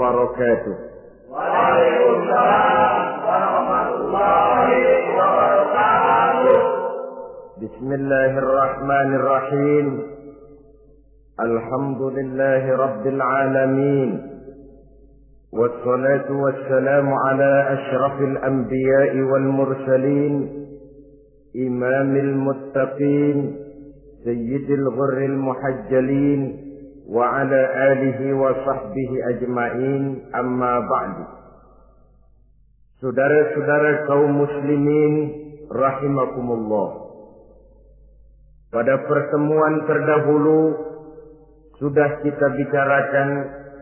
وبركاته. وعليكم السلام ورحمة الله وبركاته بسم الله الرحمن الرحيم. الحمد لله رب العالمين. والصلاة والسلام على أشرف الأنبياء والمرسلين. إمام المتقين سيد الغر المحجلين. وعلى آله وصحبه أجمعين أما بعد Saudara-saudara kaum muslimin rahimakumullah. Pada pertemuan terdahulu sudah kita bicarakan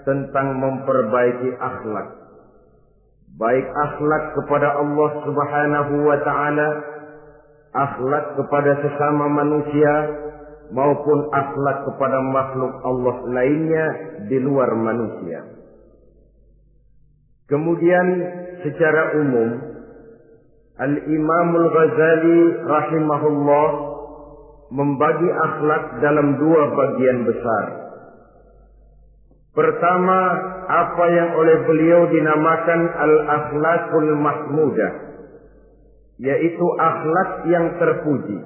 tentang memperbaiki akhlak. Baik akhlak kepada Allah Subhanahu wa taala, akhlak kepada sesama manusia maupun akhlak kepada makhluk Allah lainnya di luar manusia. Kemudian secara umum Al-Imamul Ghazali rahimahullah membagi akhlak dalam dua bagian besar. Pertama, apa yang oleh beliau dinamakan al-akhlakul mahmudah, yaitu akhlak yang terpuji.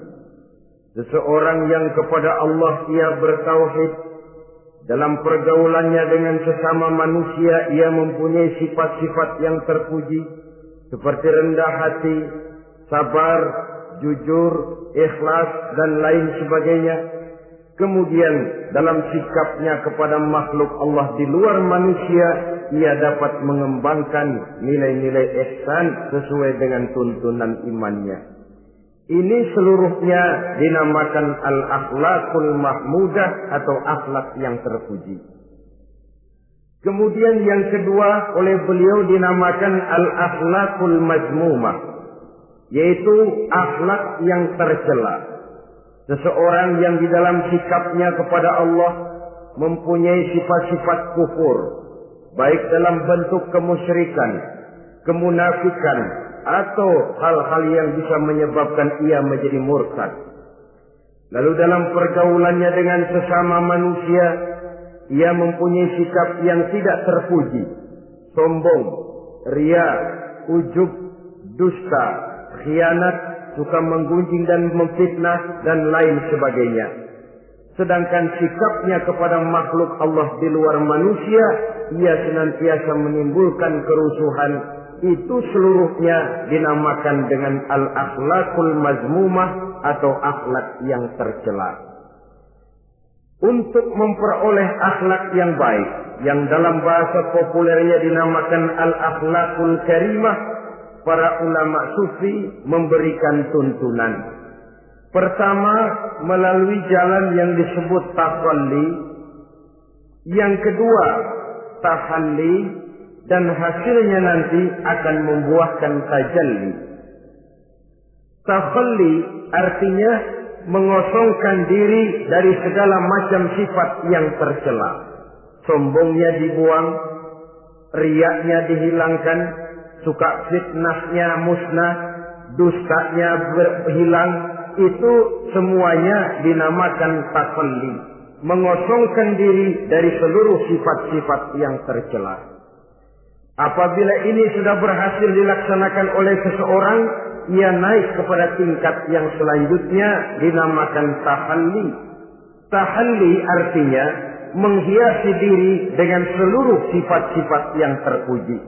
Seseorang yang kepada Allah ia bertauhid, dalam pergaulannya dengan sesama manusia ia mempunyai sifat-sifat yang terpuji, seperti rendah hati, sabar, jujur, ikhlas, dan lain sebagainya. Kemudian dalam sikapnya kepada makhluk Allah di luar manusia, ia dapat mengembangkan nilai-nilai ihsan sesuai dengan tuntunan imannya. Ini seluruhnya dinamakan al-akhlakul mahmudah atau akhlak yang terpuji. Kemudian yang kedua oleh beliau dinamakan al-akhlakul majmumah. Yaitu akhlak yang tercela. Seseorang yang di dalam sikapnya kepada Allah mempunyai sifat-sifat kufur. Baik dalam bentuk kemusyrikan, kemunafikan, atau hal-hal yang bisa menyebabkan ia menjadi murtad. Lalu dalam pergaulannya dengan sesama manusia, ia mempunyai sikap yang tidak terpuji, sombong, ria, ujub, dusta, khianat, suka menggunjing dan memfitnah dan lain sebagainya. Sedangkan sikapnya kepada makhluk Allah di luar manusia, ia senantiasa menimbulkan kerusuhan. Itu seluruhnya dinamakan dengan al-akhlakul mazmumah atau akhlak yang tercela. Untuk memperoleh akhlak yang baik, yang dalam bahasa populernya dinamakan al-akhlakul karimah, para ulama sufi memberikan tuntunan. Pertama, melalui jalan yang disebut tahalli. Yang kedua, tahalli dan hasilnya nanti akan membuahkan tajalli. Tahalli artinya mengosongkan diri dari segala macam sifat yang tercela. Sombongnya dibuang, riaknya dihilangkan, suka fitnahnya musnah, dustanya berhilang, itu semuanya dinamakan takalli. Mengosongkan diri dari seluruh sifat-sifat yang tercela. Apabila ini sudah berhasil dilaksanakan oleh seseorang, ia naik kepada tingkat yang selanjutnya dinamakan tahalli. Tahalli artinya menghiasi diri dengan seluruh sifat-sifat yang terpuji.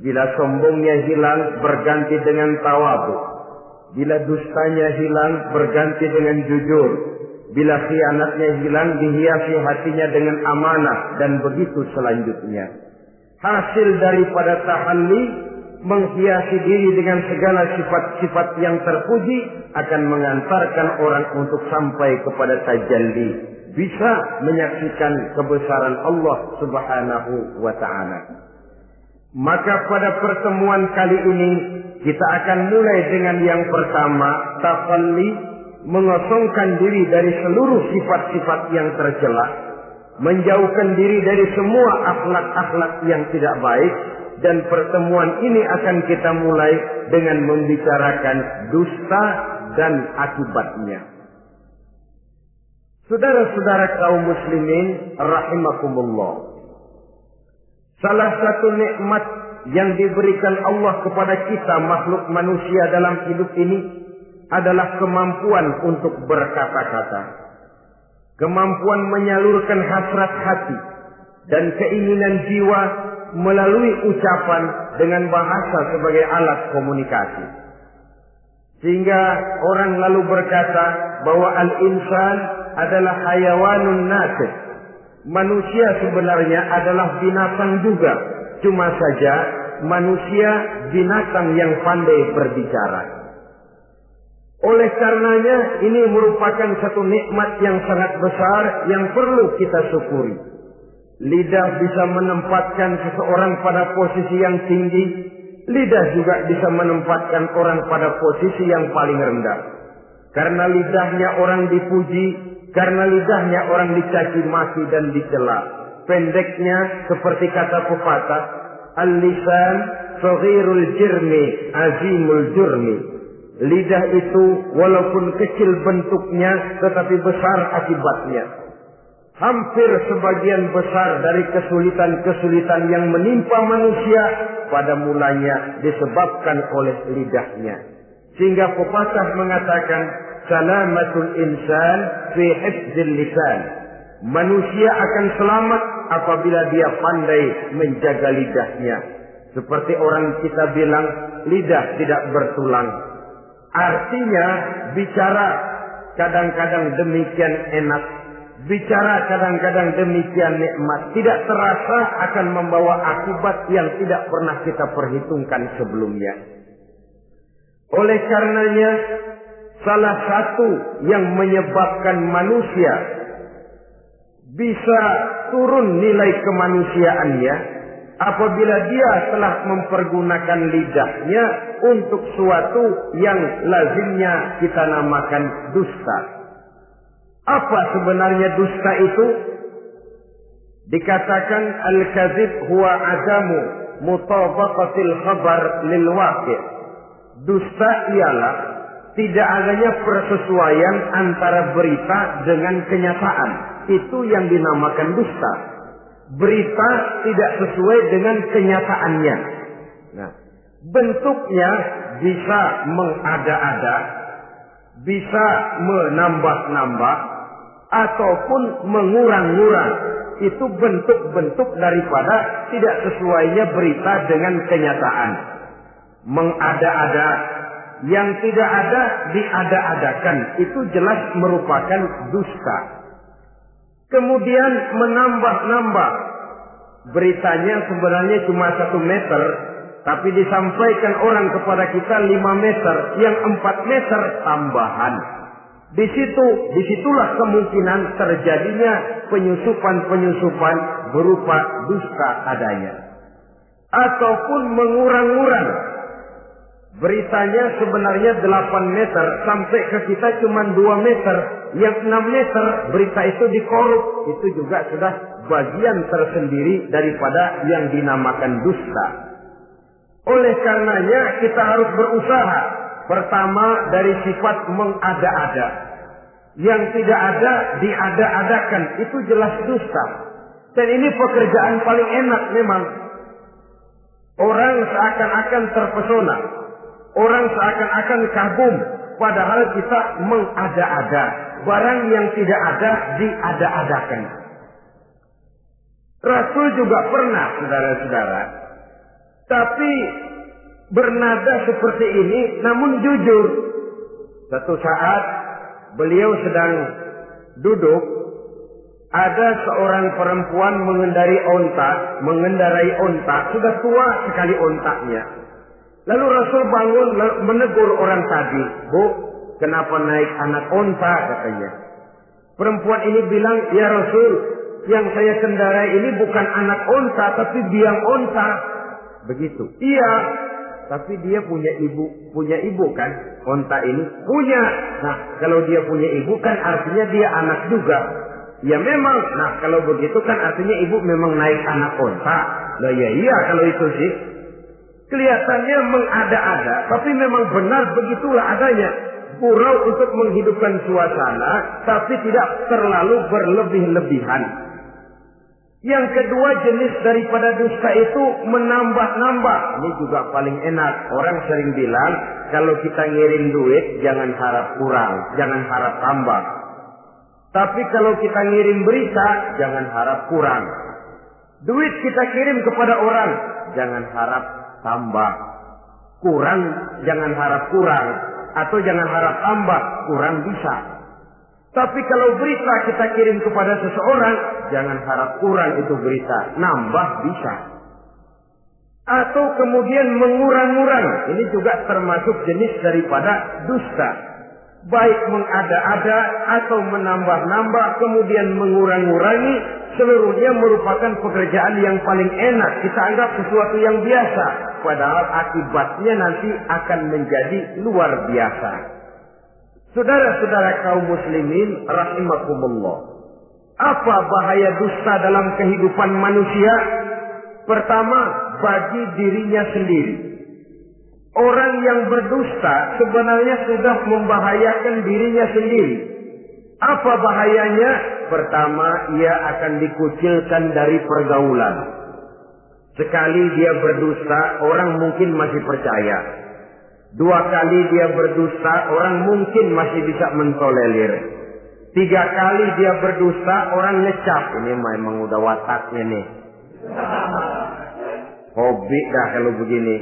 Bila sombongnya hilang berganti dengan tawabu. Bila dustanya hilang berganti dengan jujur. Bila khianatnya hilang dihiasi hatinya dengan amanah dan begitu selanjutnya. Hasil daripada tahalli menghiasi diri dengan segala sifat-sifat yang terpuji akan mengantarkan orang untuk sampai kepada tajalli. Bisa menyaksikan kebesaran Allah subhanahu wa ta'ala. Maka pada pertemuan kali ini kita akan mulai dengan yang pertama, tafalli, mengosongkan diri dari seluruh sifat-sifat yang tercela, menjauhkan diri dari semua akhlak-akhlak yang tidak baik, dan pertemuan ini akan kita mulai dengan membicarakan dusta dan akibatnya. Saudara-saudara kaum muslimin rahimakumullah. Salah satu nikmat yang diberikan Allah kepada kita makhluk manusia dalam hidup ini adalah kemampuan untuk berkata-kata. Kemampuan menyalurkan hasrat hati dan keinginan jiwa melalui ucapan dengan bahasa sebagai alat komunikasi. Sehingga orang lalu berkata bahwa al-insan adalah hayawanun nasib. Manusia sebenarnya adalah binatang juga. Cuma saja manusia binatang yang pandai berbicara. Oleh karenanya ini merupakan satu nikmat yang sangat besar yang perlu kita syukuri. Lidah bisa menempatkan seseorang pada posisi yang tinggi. Lidah juga bisa menempatkan orang pada posisi yang paling rendah. Karena lidahnya orang dipuji, karena lidahnya orang dicaci maki dan dicela. Pendeknya seperti kata pepatah, Al-lisan jirmi azimul jurmi. Lidah itu walaupun kecil bentuknya tetapi besar akibatnya. Hampir sebagian besar dari kesulitan-kesulitan yang menimpa manusia pada mulanya disebabkan oleh lidahnya. Sehingga pepatah mengatakan salamatul insan fi hifzil lisan. Manusia akan selamat apabila dia pandai menjaga lidahnya. Seperti orang kita bilang, lidah tidak bertulang. Artinya, bicara kadang-kadang demikian enak. Bicara kadang-kadang demikian nikmat. Tidak terasa akan membawa akibat yang tidak pernah kita perhitungkan sebelumnya. Oleh karenanya, salah satu yang menyebabkan manusia bisa turun nilai kemanusiaannya apabila dia telah mempergunakan lidahnya untuk suatu yang lazimnya kita namakan dusta. Apa sebenarnya dusta itu? Dikatakan al-kadzib huwa adamu mutabaqatil khabar lil waqi'. Dusta ialah tidak adanya persesuaian antara berita dengan kenyataan. Itu yang dinamakan dusta. Berita tidak sesuai dengan kenyataannya. Nah, bentuknya bisa mengada-ada, bisa menambah-nambah, ataupun mengurang-ngurang. Itu bentuk-bentuk daripada tidak sesuainya berita dengan kenyataan. Mengada-ada, yang tidak ada diada-adakan. Itu jelas merupakan dusta. Kemudian menambah-nambah. Beritanya sebenarnya cuma satu meter. Tapi disampaikan orang kepada kita lima meter. Yang empat meter tambahan. Di situ, di situlah kemungkinan terjadinya penyusupan-penyusupan berupa dusta adanya. Ataupun mengurang-urang Beritanya sebenarnya 8 meter sampai ke kita cuma 2 meter. Yang 6 meter berita itu dikorup. Itu juga sudah bagian tersendiri daripada yang dinamakan dusta. Oleh karenanya kita harus berusaha. Pertama dari sifat mengada-ada. Yang tidak ada diada-adakan. Itu jelas dusta. Dan ini pekerjaan paling enak memang. Orang seakan-akan terpesona Orang seakan-akan kagum. Padahal kita mengada-ada. Barang yang tidak ada diada-adakan. Rasul juga pernah, saudara-saudara. Tapi bernada seperti ini namun jujur. Satu saat beliau sedang duduk. Ada seorang perempuan mengendari onta, mengendarai onta, sudah tua sekali ontaknya. Lalu Rasul bangun menegur orang tadi. Bu, kenapa naik anak onta katanya. Perempuan ini bilang, ya Rasul, yang saya kendarai ini bukan anak onta, tapi biang onta. Begitu. Iya, tapi dia punya ibu, punya ibu kan? Onta ini punya. Nah, kalau dia punya ibu kan artinya dia anak juga. Ya memang. Nah, kalau begitu kan artinya ibu memang naik anak onta. Nah, ya iya kalau itu sih. Kelihatannya mengada-ada, tapi memang benar begitulah adanya. Gurau untuk menghidupkan suasana, tapi tidak terlalu berlebih-lebihan. Yang kedua jenis daripada dusta itu menambah-nambah. Ini juga paling enak. Orang sering bilang, kalau kita ngirim duit, jangan harap kurang, jangan harap tambah. Tapi kalau kita ngirim berita, jangan harap kurang. Duit kita kirim kepada orang, jangan harap tambah. Kurang, jangan harap kurang. Atau jangan harap tambah, kurang bisa. Tapi kalau berita kita kirim kepada seseorang, jangan harap kurang itu berita. Nambah bisa. Atau kemudian mengurang-urang. Ini juga termasuk jenis daripada dusta. Baik mengada-ada atau menambah-nambah, kemudian mengurang-urangi, seluruhnya merupakan pekerjaan yang paling enak. Kita anggap sesuatu yang biasa. Padahal akibatnya nanti akan menjadi luar biasa. Saudara-saudara kaum muslimin rahimakumullah. Apa bahaya dusta dalam kehidupan manusia? Pertama, bagi dirinya sendiri. Orang yang berdusta sebenarnya sudah membahayakan dirinya sendiri. Apa bahayanya? Pertama, ia akan dikucilkan dari pergaulan. Sekali dia berdusta, orang mungkin masih percaya. Dua kali dia berdusta, orang mungkin masih bisa mentolerir. Tiga kali dia berdusta, orang ngecap. Ini memang udah wataknya nih. Hobi dah kalau begini.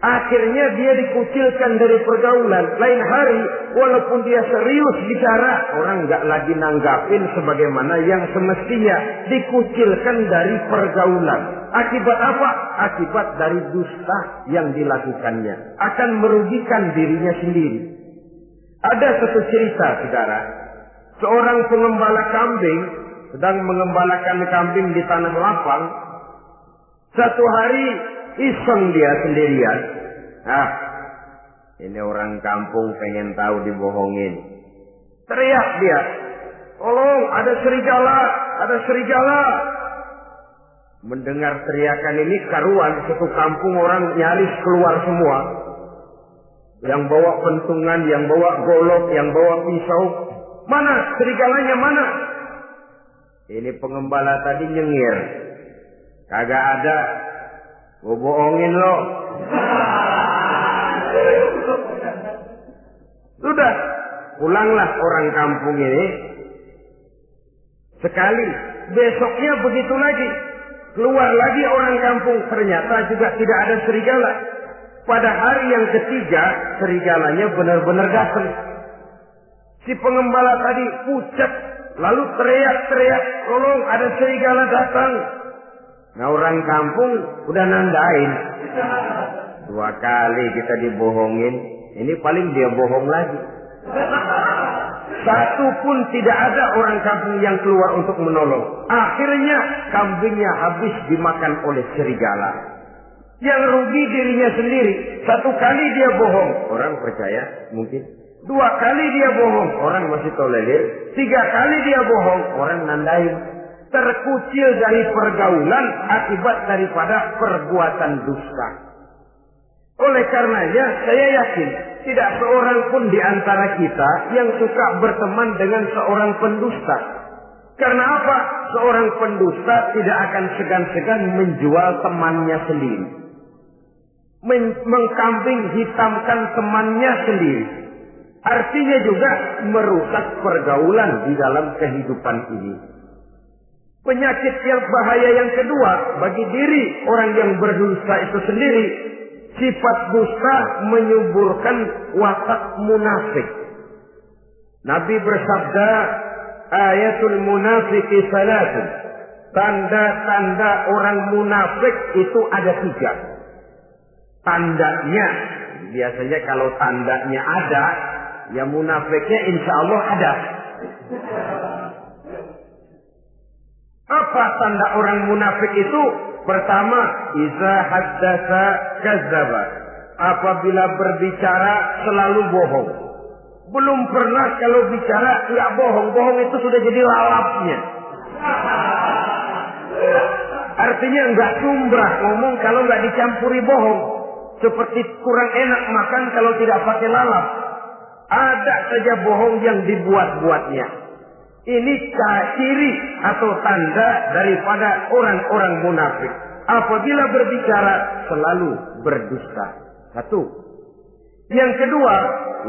Akhirnya dia dikucilkan dari pergaulan. Lain hari, walaupun dia serius bicara, orang nggak lagi nanggapin sebagaimana yang semestinya dikucilkan dari pergaulan. Akibat apa? Akibat dari dusta yang dilakukannya. Akan merugikan dirinya sendiri. Ada satu cerita, saudara. Seorang pengembala kambing sedang mengembalakan kambing di tanah lapang. Satu hari iseng dia sendirian. Ah, ini orang kampung pengen tahu dibohongin. Teriak dia. Tolong, ada serigala, ada serigala. Mendengar teriakan ini karuan satu kampung orang nyaris keluar semua. Yang bawa pentungan, yang bawa golok, yang bawa pisau. Mana serigalanya mana? Ini pengembala tadi nyengir. Kagak ada. Gue bohongin lo. Sudah. Pulanglah orang kampung ini. Sekali. Besoknya begitu lagi. Keluar lagi orang kampung. Ternyata juga tidak ada serigala. Pada hari yang ketiga, serigalanya benar-benar datang. Si pengembala tadi pucat. Lalu teriak-teriak. Tolong ada serigala datang. Nah orang kampung udah nandain. Dua kali kita dibohongin. Ini paling dia bohong lagi. Satu pun tidak ada orang kampung yang keluar untuk menolong. Akhirnya kambingnya habis dimakan oleh serigala. Yang rugi dirinya sendiri. Satu kali dia bohong. Orang percaya mungkin. Dua kali dia bohong. Orang masih tolerir. Tiga kali dia bohong. Orang nandain terkucil dari pergaulan akibat daripada perbuatan dusta. Oleh karenanya, saya yakin tidak seorang pun di antara kita yang suka berteman dengan seorang pendusta. Karena apa? Seorang pendusta tidak akan segan-segan menjual temannya sendiri. Men mengkambing hitamkan temannya sendiri. Artinya juga merusak pergaulan di dalam kehidupan ini. Penyakit yang bahaya yang kedua bagi diri orang yang berdusta itu sendiri, sifat dusta menyuburkan watak munafik. Nabi bersabda, ayatul munafiki salatun. Tanda-tanda orang munafik itu ada tiga. Tandanya, biasanya kalau tandanya ada, ya munafiknya insya Allah ada. Apa tanda orang munafik itu? Pertama, iza haddasa kazaba. Apabila berbicara selalu bohong. Belum pernah kalau bicara tidak bohong. Bohong itu sudah jadi lalapnya. Artinya nggak sumbrah ngomong kalau nggak dicampuri bohong. Seperti kurang enak makan kalau tidak pakai lalap. Ada saja bohong yang dibuat-buatnya. Ini ciri atau tanda daripada orang-orang munafik. Apabila berbicara selalu berdusta. Satu. Yang kedua,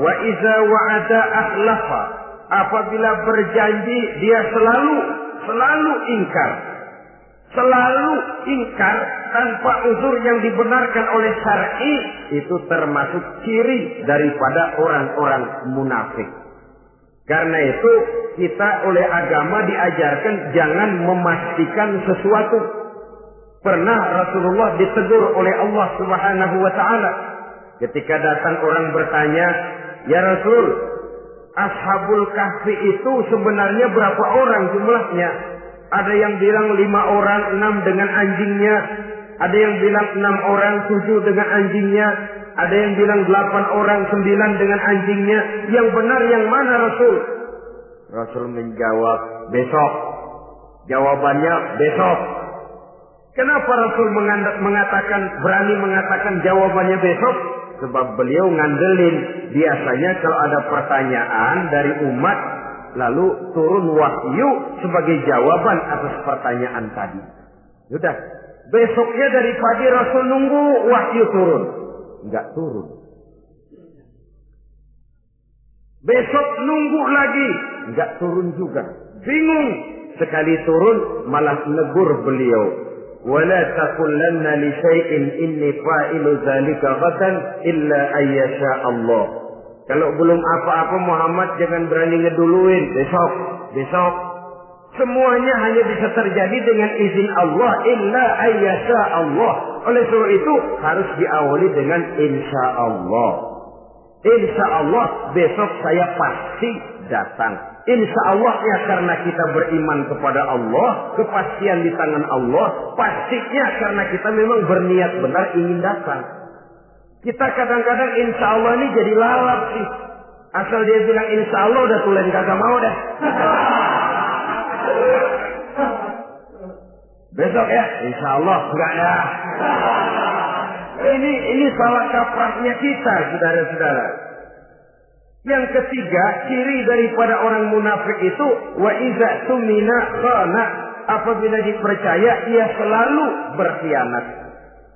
wa iza wa'ada ahlafa. Apabila berjanji dia selalu selalu ingkar. Selalu ingkar tanpa uzur yang dibenarkan oleh syar'i itu termasuk ciri daripada orang-orang munafik. Karena itu kita oleh agama diajarkan jangan memastikan sesuatu. Pernah Rasulullah ditegur oleh Allah Subhanahu wa taala ketika datang orang bertanya, "Ya Rasul, Ashabul Kahfi itu sebenarnya berapa orang jumlahnya?" Ada yang bilang lima orang, enam dengan anjingnya. Ada yang bilang enam orang, tujuh dengan anjingnya. Ada yang bilang delapan orang, sembilan dengan anjingnya. Yang benar yang mana Rasul? Rasul menjawab, besok. Jawabannya besok. Kenapa Rasul mengatakan, berani mengatakan jawabannya besok? Sebab beliau ngandelin. Biasanya kalau ada pertanyaan dari umat, lalu turun wahyu sebagai jawaban atas pertanyaan tadi. Sudah. Besoknya dari pagi Rasul nunggu wahyu turun. Enggak turun. Besok nunggu lagi. Enggak turun juga. Bingung. Sekali turun malah negur beliau. ولا تقولن لشيء إني فاعل ذلك غدا إلا أن يشاء الله kalau belum apa-apa Muhammad jangan berani ngeduluin besok, besok. Semuanya hanya bisa terjadi dengan izin Allah illa ayyasha Allah. Oleh sebab itu harus diawali dengan insya Allah. Insya Allah besok saya pasti datang. Insya Allah ya karena kita beriman kepada Allah, kepastian di tangan Allah, pastinya karena kita memang berniat benar ingin datang. Kita kadang-kadang insya Allah ini jadi lalap sih. Asal dia bilang insya Allah udah tulen kagak mau dah. Besok ya, insya Allah enggak ya. Ini ini salah kaprahnya kita, saudara-saudara. Yang ketiga, ciri daripada orang munafik itu wa iza tumina khana. Apabila dipercaya, ia selalu berkhianat.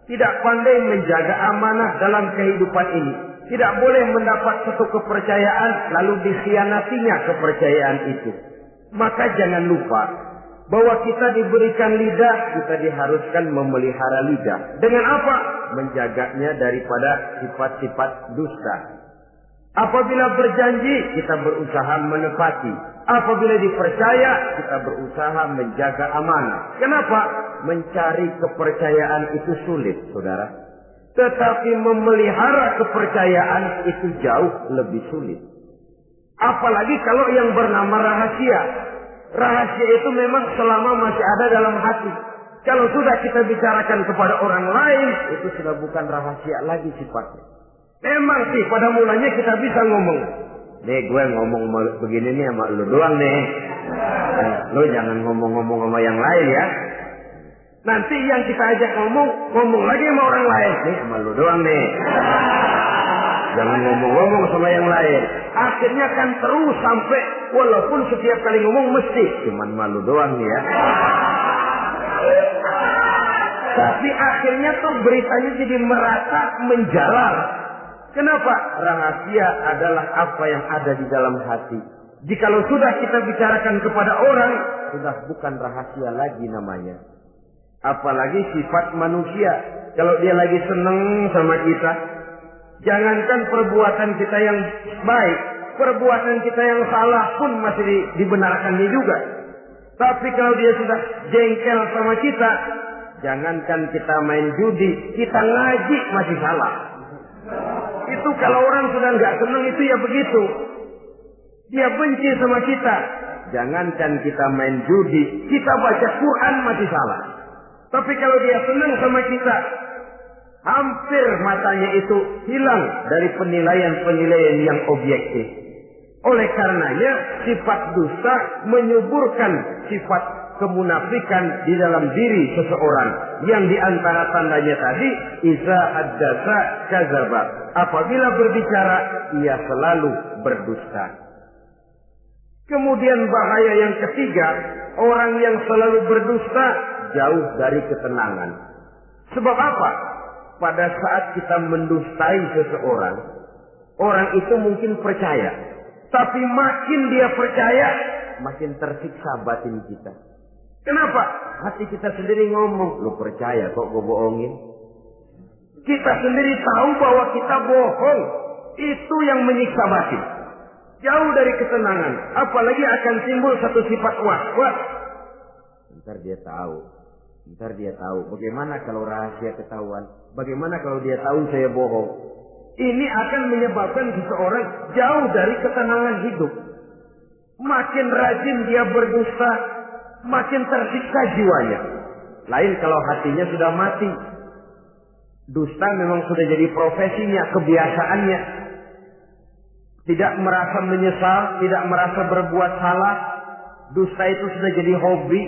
Tidak pandai menjaga amanah dalam kehidupan ini. Tidak boleh mendapat satu kepercayaan lalu dikhianatinya kepercayaan itu. Maka jangan lupa bahwa kita diberikan lidah, kita diharuskan memelihara lidah. Dengan apa? Menjaganya daripada sifat-sifat dusta. Apabila berjanji, kita berusaha menepati. Apabila dipercaya, kita berusaha menjaga amanah. Kenapa? Mencari kepercayaan itu sulit, saudara. Tetapi memelihara kepercayaan itu jauh lebih sulit. Apalagi kalau yang bernama rahasia. Rahasia itu memang selama masih ada dalam hati. Kalau sudah kita bicarakan kepada orang lain, itu sudah bukan rahasia lagi sifatnya. Memang sih pada mulanya kita bisa ngomong. Nih gue ngomong begini nih sama lu doang nih. Eh, lu jangan ngomong-ngomong sama yang lain ya. Nanti yang kita ajak ngomong, ngomong lagi sama orang lain. Nih sama lu doang nih. Jangan ngomong-ngomong sama yang lain. Akhirnya kan terus sampai walaupun setiap kali ngomong mesti cuman malu doang nih ya. Tapi akhirnya tuh beritanya jadi merata menjalar. Kenapa? Rahasia adalah apa yang ada di dalam hati. Jikalau sudah kita bicarakan kepada orang, sudah bukan rahasia lagi namanya. Apalagi sifat manusia. Kalau dia lagi seneng sama kita, jangankan perbuatan kita yang baik, perbuatan kita yang salah pun masih di, dibenarkannya juga. Tapi kalau dia sudah jengkel sama kita, jangankan kita main judi, kita ngaji masih salah. Itu kalau orang sudah nggak senang itu ya begitu. Dia benci sama kita. Jangankan kita main judi, kita baca Quran masih salah. Tapi kalau dia senang sama kita, hampir matanya itu hilang dari penilaian-penilaian yang objektif. Oleh karenanya sifat dusta menyuburkan sifat kemunafikan di dalam diri seseorang. Yang di antara tandanya tadi iza haddasa kazaba. Apabila berbicara ia selalu berdusta. Kemudian bahaya yang ketiga orang yang selalu berdusta jauh dari ketenangan. Sebab apa pada saat kita mendustai seseorang orang itu mungkin percaya tapi makin dia percaya makin tersiksa batin kita Kenapa? Hati kita sendiri ngomong, lu percaya kok gue bohongin? Kita sendiri tahu bahwa kita bohong. Itu yang menyiksa batin. Jauh dari ketenangan. Apalagi akan timbul satu sifat was-was. Ntar dia tahu. Ntar dia tahu. Bagaimana kalau rahasia ketahuan? Bagaimana kalau dia tahu saya bohong? Ini akan menyebabkan seseorang jauh dari ketenangan hidup. Makin rajin dia berdusta, makin tersiksa jiwanya. Lain kalau hatinya sudah mati. Dusta memang sudah jadi profesinya, kebiasaannya. Tidak merasa menyesal, tidak merasa berbuat salah. Dusta itu sudah jadi hobi.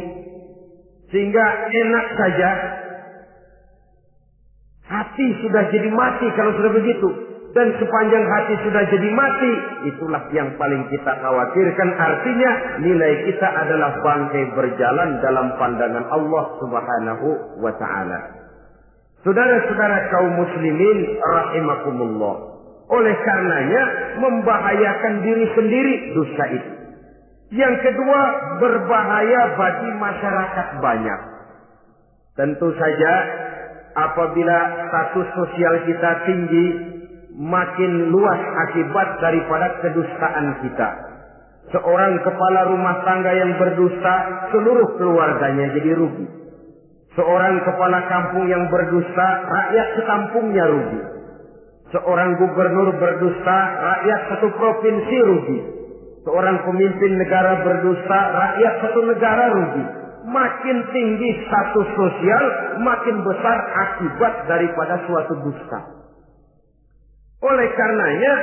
Sehingga enak saja. Hati sudah jadi mati kalau sudah begitu dan sepanjang hati sudah jadi mati, itulah yang paling kita khawatirkan. Artinya nilai kita adalah bangkai berjalan dalam pandangan Allah Subhanahu wa taala. Saudara-saudara kaum muslimin rahimakumullah. Oleh karenanya membahayakan diri sendiri dosa itu. Yang kedua berbahaya bagi masyarakat banyak. Tentu saja apabila status sosial kita tinggi, makin luas akibat daripada kedustaan kita. Seorang kepala rumah tangga yang berdusta, seluruh keluarganya jadi rugi. Seorang kepala kampung yang berdusta, rakyat sekampungnya rugi. Seorang gubernur berdusta, rakyat satu provinsi rugi. Seorang pemimpin negara berdusta, rakyat satu negara rugi. Makin tinggi status sosial, makin besar akibat daripada suatu dusta. Oleh karenanya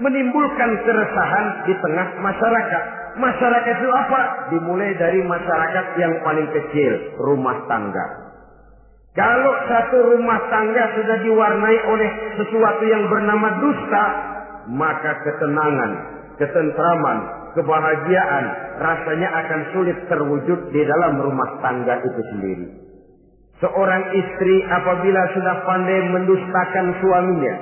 menimbulkan keresahan di tengah masyarakat. Masyarakat itu apa? Dimulai dari masyarakat yang paling kecil, rumah tangga. Kalau satu rumah tangga sudah diwarnai oleh sesuatu yang bernama dusta, maka ketenangan, ketentraman, kebahagiaan rasanya akan sulit terwujud di dalam rumah tangga itu sendiri. Seorang istri apabila sudah pandai mendustakan suaminya,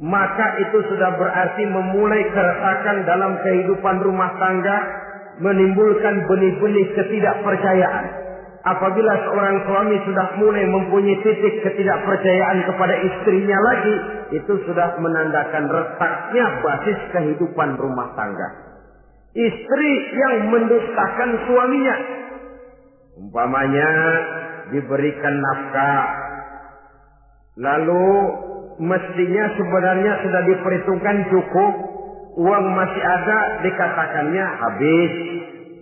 maka itu sudah berarti memulai keretakan dalam kehidupan rumah tangga, menimbulkan benih-benih ketidakpercayaan. Apabila seorang suami sudah mulai mempunyai titik ketidakpercayaan kepada istrinya lagi, itu sudah menandakan retaknya basis kehidupan rumah tangga. Istri yang mendustakan suaminya, umpamanya diberikan nafkah, lalu mestinya sebenarnya sudah diperhitungkan cukup, uang masih ada, dikatakannya habis,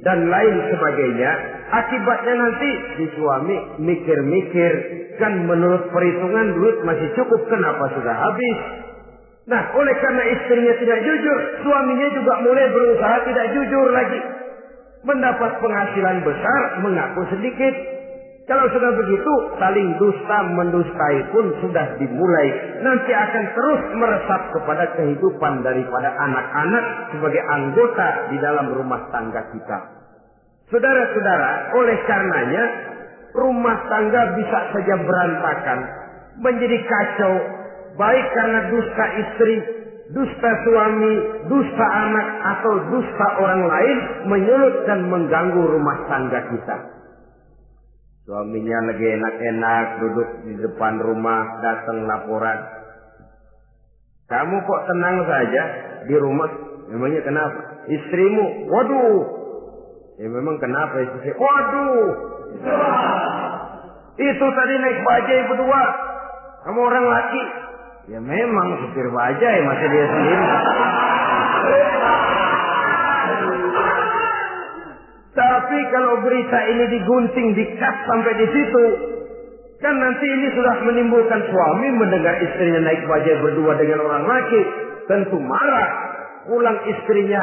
dan lain sebagainya. Akibatnya nanti si suami mikir-mikir, kan menurut perhitungan duit masih cukup, kenapa sudah habis? Nah, oleh karena istrinya tidak jujur, suaminya juga mulai berusaha tidak jujur lagi. Mendapat penghasilan besar, mengaku sedikit, kalau sudah begitu, saling dusta mendustai pun sudah dimulai. Nanti akan terus meresap kepada kehidupan daripada anak-anak sebagai anggota di dalam rumah tangga kita. Saudara-saudara, oleh karenanya rumah tangga bisa saja berantakan, menjadi kacau, baik karena dusta istri, dusta suami, dusta anak, atau dusta orang lain menyulut dan mengganggu rumah tangga kita. Suaminya lagi enak-enak duduk di depan rumah, datang laporan. Kamu kok tenang saja di rumah? Memangnya kenapa? Istrimu, waduh. Ya memang kenapa istri? Waduh. Itu tadi naik bajai berdua. Kamu orang laki. Ya memang supir bajai masih dia sendiri. Tapi kalau berita ini digunting, dikat sampai di situ, kan nanti ini sudah menimbulkan suami mendengar istrinya naik bajai berdua dengan orang laki, tentu marah. Pulang istrinya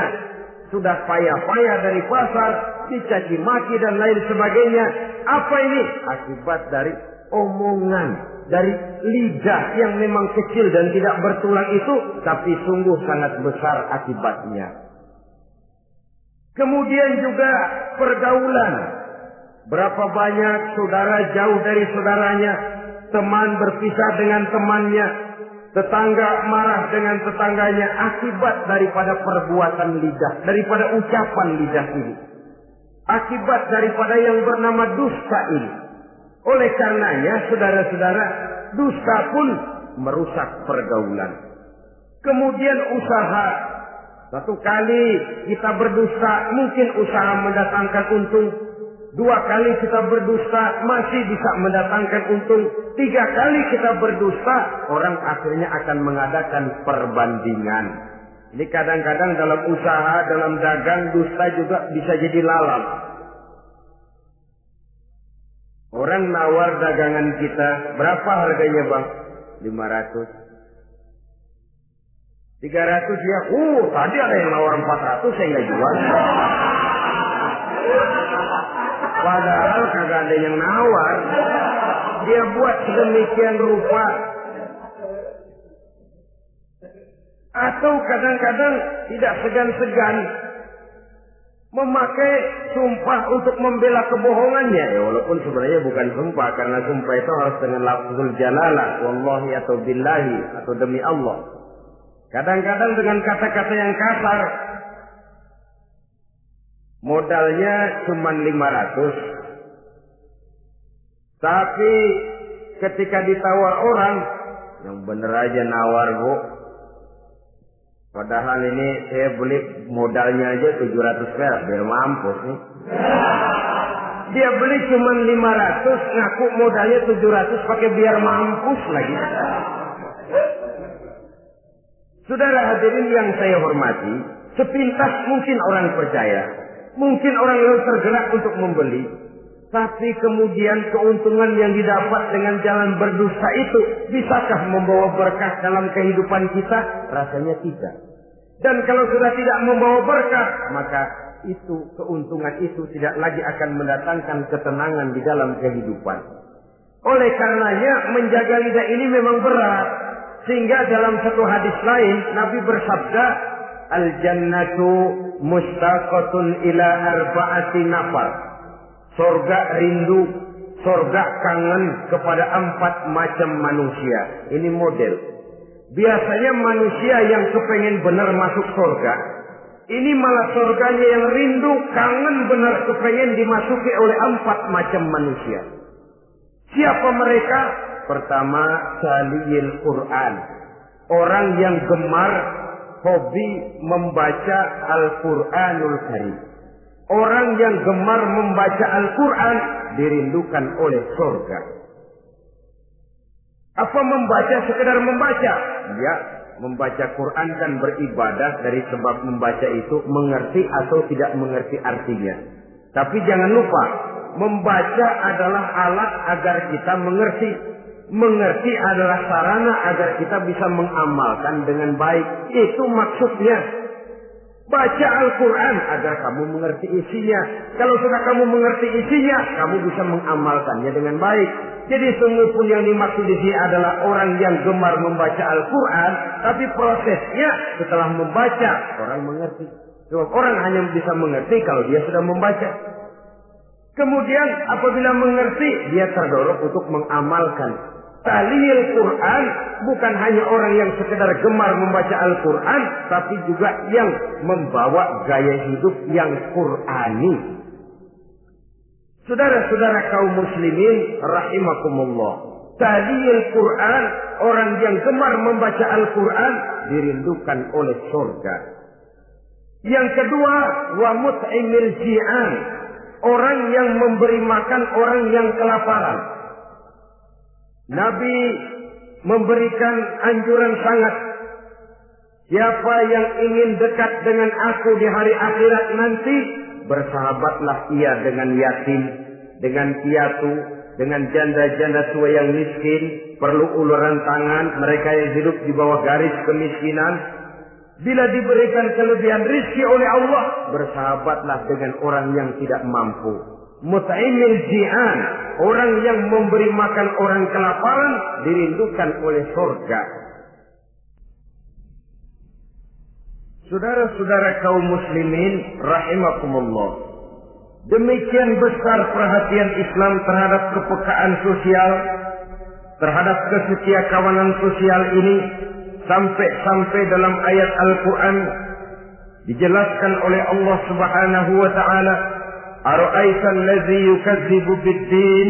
sudah payah-payah dari pasar, dicaci maki dan lain sebagainya. Apa ini? Akibat dari omongan, dari lidah yang memang kecil dan tidak bertulang itu, tapi sungguh sangat besar akibatnya. Kemudian juga pergaulan. Berapa banyak saudara jauh dari saudaranya, teman berpisah dengan temannya, tetangga marah dengan tetangganya akibat daripada perbuatan lidah, daripada ucapan lidah ini. Akibat daripada yang bernama dusta ini. Oleh karenanya, saudara-saudara, dusta pun merusak pergaulan. Kemudian usaha. Satu kali kita berdusta, mungkin usaha mendatangkan untung. Dua kali kita berdusta, masih bisa mendatangkan untung. Tiga kali kita berdusta, orang akhirnya akan mengadakan perbandingan. Ini kadang-kadang dalam usaha, dalam dagang, dusta juga bisa jadi lalat. Orang nawar dagangan kita, berapa harganya bang? 500. 300 ya, uh tadi ada yang nawar 400 saya nggak jual. Padahal kagak ada yang nawar. Dia buat sedemikian rupa. Atau kadang-kadang tidak segan-segan memakai sumpah untuk membela kebohongannya. Ya, walaupun sebenarnya bukan sumpah karena sumpah itu harus dengan lafzul jalalah, wallahi atau billahi atau demi Allah. Kadang-kadang dengan kata-kata yang kasar. Modalnya cuma 500. Tapi ketika ditawar orang, yang bener aja nawar bu. Padahal ini saya beli modalnya aja 700 perak biar mampus nih. Dia beli cuma 500, ngaku modalnya 700 pakai biar mampus lagi. Saudara hadirin yang saya hormati, sepintas mungkin orang percaya, mungkin orang lain tergerak untuk membeli, tapi kemudian keuntungan yang didapat dengan jalan berdusta itu bisakah membawa berkah dalam kehidupan kita? Rasanya tidak. Dan kalau sudah tidak membawa berkah, maka itu keuntungan itu tidak lagi akan mendatangkan ketenangan di dalam kehidupan. Oleh karenanya menjaga lidah ini memang berat. Sehingga dalam satu hadis lain Nabi bersabda, Al jannatu mustaqatun ila arba'ati nafar. Sorga rindu, sorga kangen kepada empat macam manusia. Ini model. Biasanya manusia yang kepengen benar masuk sorga, ini malah sorganya yang rindu, kangen benar kepengen dimasuki oleh empat macam manusia. Siapa mereka? Pertama, saliyil Quran. Orang yang gemar hobi membaca Al-Quranul Karim. Orang yang gemar membaca Al-Quran dirindukan oleh surga. Apa membaca sekedar membaca? Ya, membaca Quran kan beribadah dari sebab membaca itu mengerti atau tidak mengerti artinya. Tapi jangan lupa, membaca adalah alat agar kita mengerti. Mengerti adalah sarana agar kita bisa mengamalkan dengan baik. Itu maksudnya. Baca Al-Quran agar kamu mengerti isinya. Kalau sudah kamu mengerti isinya, kamu bisa mengamalkannya dengan baik. Jadi sungguh pun yang dimaksud di sini adalah orang yang gemar membaca Al-Quran, tapi prosesnya setelah membaca orang mengerti. Sebab orang hanya bisa mengerti kalau dia sudah membaca. Kemudian apabila mengerti, dia terdorong untuk mengamalkan. Talil Quran bukan hanya orang yang sekedar gemar membaca Al-Quran, tapi juga yang membawa gaya hidup yang Qurani. Saudara-saudara kaum muslimin rahimakumullah. Talil Quran, orang yang gemar membaca Al-Quran dirindukan oleh surga. Yang kedua, wa mut'imil ji'an, orang yang memberi makan orang yang kelaparan. Nabi memberikan anjuran sangat. Siapa yang ingin dekat dengan aku di hari akhirat nanti, bersahabatlah ia dengan yatim, dengan piatu, dengan janda-janda tua yang miskin, perlu uluran tangan, mereka yang hidup di bawah garis kemiskinan. Bila diberikan kelebihan rizki oleh Allah, bersahabatlah dengan orang yang tidak mampu. Mut'imil ji'an, orang yang memberi makan orang kelaparan, dirindukan oleh surga. Saudara-saudara kaum muslimin rahimakumullah. Demikian besar perhatian Islam terhadap kepekaan sosial, terhadap kesetia kawanan sosial ini sampai-sampai dalam ayat Al-Quran dijelaskan oleh Allah Subhanahu wa taala Allazi yukadzibu bid-din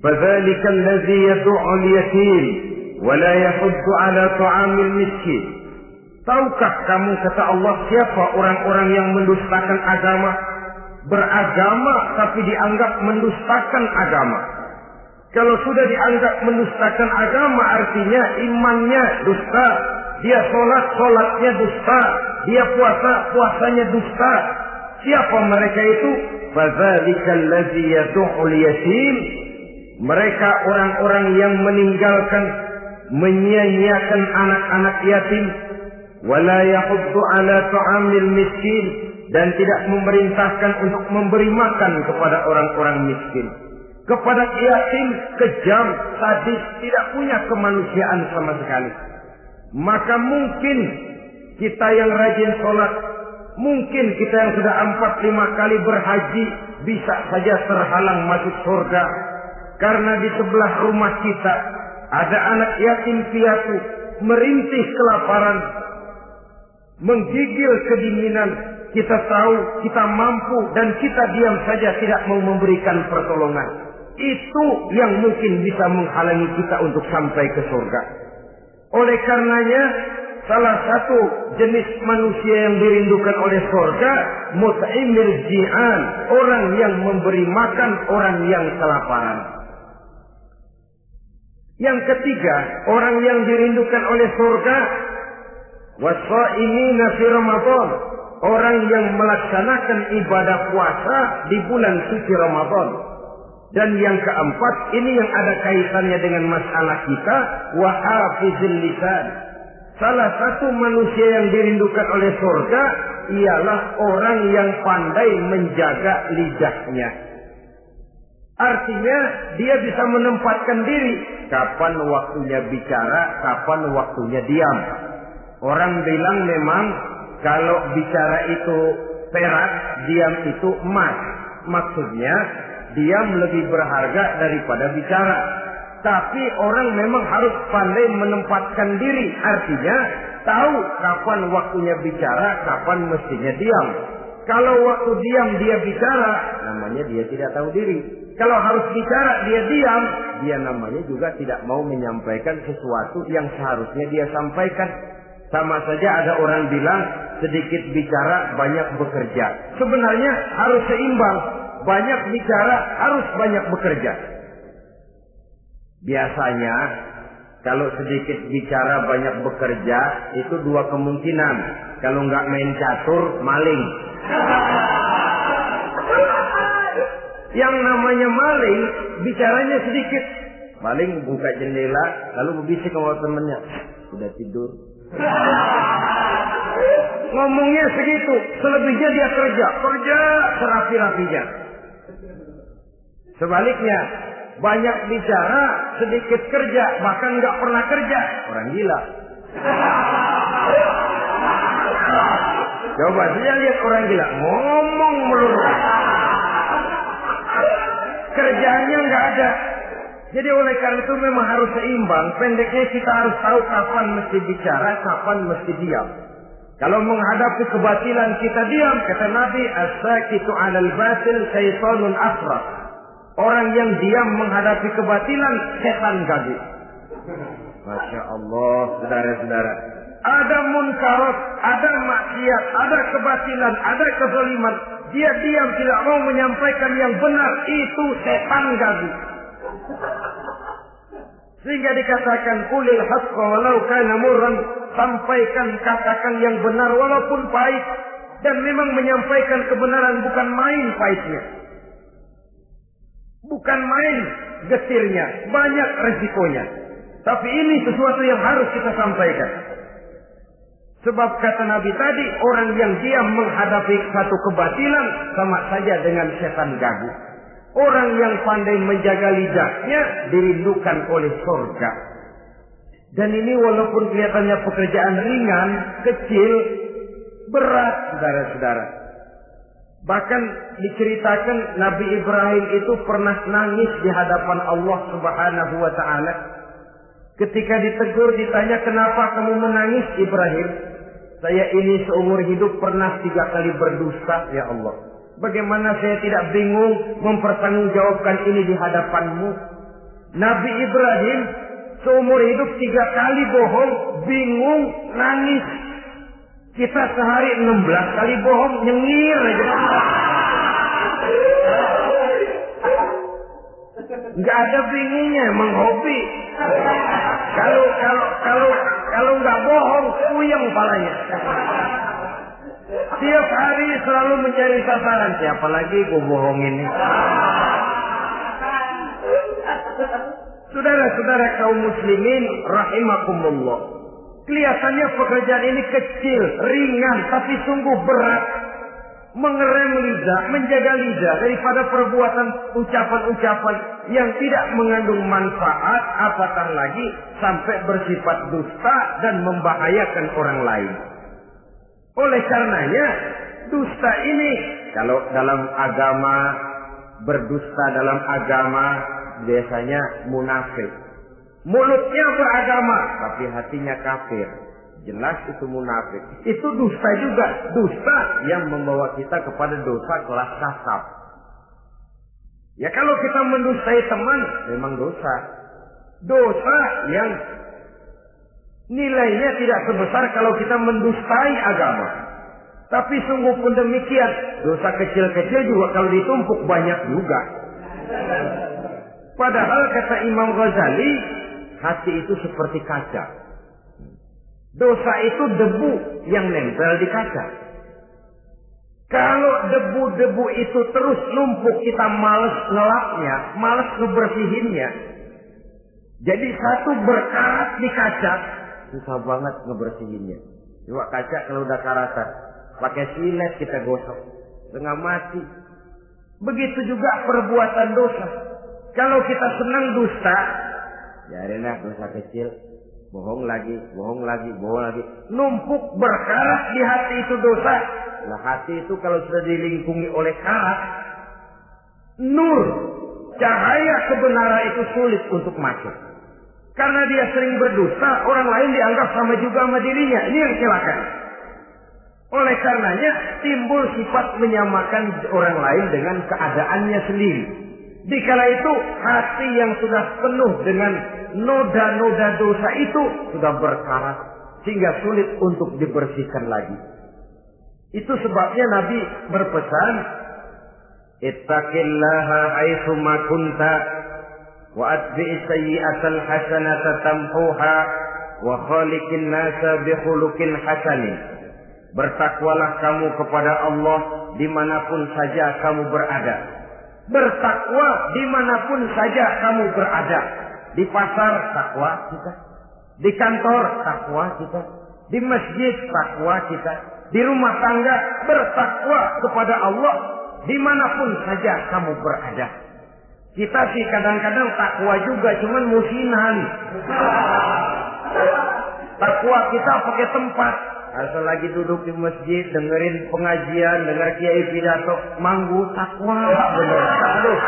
fadzalika allazi yad'u al-yatim wa la yahuddu ala ta'amil miskin Tahukah kamu kata Allah siapa orang-orang yang mendustakan agama beragama tapi dianggap mendustakan agama kalau sudah dianggap mendustakan agama artinya imannya dusta. Dia sholat, sholatnya dusta. Dia puasa, puasanya dusta. Siapa mereka itu? Yatim. Mereka orang-orang yang meninggalkan menyia-nyiakan anak-anak yatim wala yahuddu ala ta'amil miskin dan tidak memerintahkan untuk memberi makan kepada orang-orang miskin kepada yatim kejam, sadis, tidak punya kemanusiaan sama sekali. Maka mungkin kita yang rajin sholat, mungkin kita yang sudah empat lima kali berhaji bisa saja terhalang masuk surga. Karena di sebelah rumah kita ada anak yatim piatu merintih kelaparan, menggigil kedinginan. Kita tahu kita mampu dan kita diam saja tidak mau memberikan pertolongan. Itu yang mungkin bisa menghalangi kita untuk sampai ke surga. Oleh karenanya, salah satu jenis manusia yang dirindukan oleh surga, mut'imil ji'an, orang yang memberi makan orang yang kelaparan. Yang ketiga, orang yang dirindukan oleh surga, wasa'imina fi Ramadan, orang yang melaksanakan ibadah puasa di bulan suci Ramadan. Dan yang keempat, ini yang ada kaitannya dengan masalah kita, wahafizil lisan. Salah satu manusia yang dirindukan oleh surga ialah orang yang pandai menjaga lidahnya. Artinya dia bisa menempatkan diri kapan waktunya bicara, kapan waktunya diam. Orang bilang memang kalau bicara itu perak, diam itu emas. Maksudnya diam lebih berharga daripada bicara. Tapi orang memang harus pandai menempatkan diri. Artinya tahu kapan waktunya bicara, kapan mestinya diam. Kalau waktu diam dia bicara, namanya dia tidak tahu diri. Kalau harus bicara dia diam, dia namanya juga tidak mau menyampaikan sesuatu yang seharusnya dia sampaikan. Sama saja ada orang bilang sedikit bicara banyak bekerja. Sebenarnya harus seimbang banyak bicara, harus banyak bekerja. Biasanya kalau sedikit bicara banyak bekerja itu dua kemungkinan. Kalau nggak main catur, maling. Yang namanya maling, bicaranya sedikit. Maling buka jendela, lalu berbisik sama temennya. Sudah tidur. Ngomongnya segitu, selebihnya dia kerja, kerja serapi-rapinya. Sebaliknya, banyak bicara, sedikit kerja, bahkan nggak pernah kerja. Orang gila. Coba saja lihat orang gila, ngomong melulu. Kerjanya nggak ada. Jadi oleh karena itu memang harus seimbang. Pendeknya kita harus tahu kapan mesti bicara, kapan mesti diam. Kalau menghadapi kebatilan kita diam, kata Nabi, as-sakitu 'alal batil syaitanun afrah. Orang yang diam menghadapi kebatilan, setan gagu. Masya Allah, saudara-saudara. Ada munkarat, ada maksiat, ada kebatilan, ada kezaliman. Dia diam tidak mau menyampaikan yang benar. Itu setan gagu. Sehingga dikatakan kulil haqqa walau kana murran. Sampaikan, katakan yang benar walaupun pahit. Dan memang menyampaikan kebenaran bukan main pahitnya. Bukan main getirnya, banyak resikonya. Tapi ini sesuatu yang harus kita sampaikan. Sebab kata Nabi tadi, orang yang diam menghadapi satu kebatilan sama saja dengan setan gagu. Orang yang pandai menjaga lidahnya dirindukan oleh surga. Dan ini walaupun kelihatannya pekerjaan ringan, kecil, berat, saudara-saudara. Bahkan diceritakan Nabi Ibrahim itu pernah nangis di hadapan Allah Subhanahu wa taala. Ketika ditegur ditanya kenapa kamu menangis Ibrahim? Saya ini seumur hidup pernah tiga kali berdusta ya Allah. Bagaimana saya tidak bingung mempertanggungjawabkan ini di hadapanmu? Nabi Ibrahim seumur hidup tiga kali bohong, bingung, nangis. Kita sehari 16 kali bohong, nyengir aja. Nggak ada bingungnya, emang hobi. Kalau kalau kalau kalau nggak bohong, puyeng palanya. Tiap hari selalu mencari sasaran. Siapa lagi gue bohongin? Saudara-saudara kaum muslimin rahimakumullah. Kelihatannya pekerjaan ini kecil, ringan, tapi sungguh berat. Mengerem lidah, menjaga lidah daripada perbuatan ucapan-ucapan yang tidak mengandung manfaat, apatah lagi sampai bersifat dusta dan membahayakan orang lain. Oleh karenanya, dusta ini kalau dalam agama berdusta dalam agama biasanya munafik. Mulutnya beragama, tapi hatinya kafir. Jelas itu munafik. Itu dusta juga. Dusta yang membawa kita kepada dosa kelas kasar. Ya kalau kita mendustai teman, memang dosa. Dosa yang nilainya tidak sebesar kalau kita mendustai agama. Tapi sungguh pun demikian, dosa kecil-kecil juga kalau ditumpuk banyak juga. Padahal kata Imam Ghazali, hati itu seperti kaca. Dosa itu debu yang nempel di kaca. Kalau debu-debu itu terus numpuk, kita males ngelapnya, males ngebersihinnya. Jadi satu berkarat di kaca, susah banget ngebersihinnya. Coba kaca kalau udah karatan, pakai silet kita gosok, setengah mati. Begitu juga perbuatan dosa. Kalau kita senang dusta, ya dosa kecil, bohong lagi, bohong lagi, bohong lagi. Numpuk berkarat di hati itu dosa. Nah hati itu kalau sudah dilingkungi oleh karat, nur, cahaya kebenaran itu sulit untuk masuk. Karena dia sering berdusta, orang lain dianggap sama juga sama dirinya. Ini yang celaka. Oleh karenanya timbul sifat menyamakan orang lain dengan keadaannya sendiri. Dikala itu hati yang sudah penuh dengan noda-noda dosa itu sudah berkarat sehingga sulit untuk dibersihkan lagi. Itu sebabnya Nabi berpesan, "Ittaqillaha haitsu ma kunta wa atbi'is sayyi'atal hasanata tamhuha wa khaliqin nasa bi khuluqin hasanin." Bertakwalah kamu kepada Allah di mana pun saja kamu berada. Bertakwa di mana pun saja kamu berada. Di pasar takwa kita. Di kantor takwa kita. Di masjid takwa kita. Di rumah tangga bertakwa kepada Allah di mana pun saja kamu berada. Kita sih kadang-kadang takwa juga cuman musinan. Takwa kita pakai tempat. Asal lagi duduk di masjid, dengerin pengajian, denger kiai pidato, manggu takwa, bener. Aduh.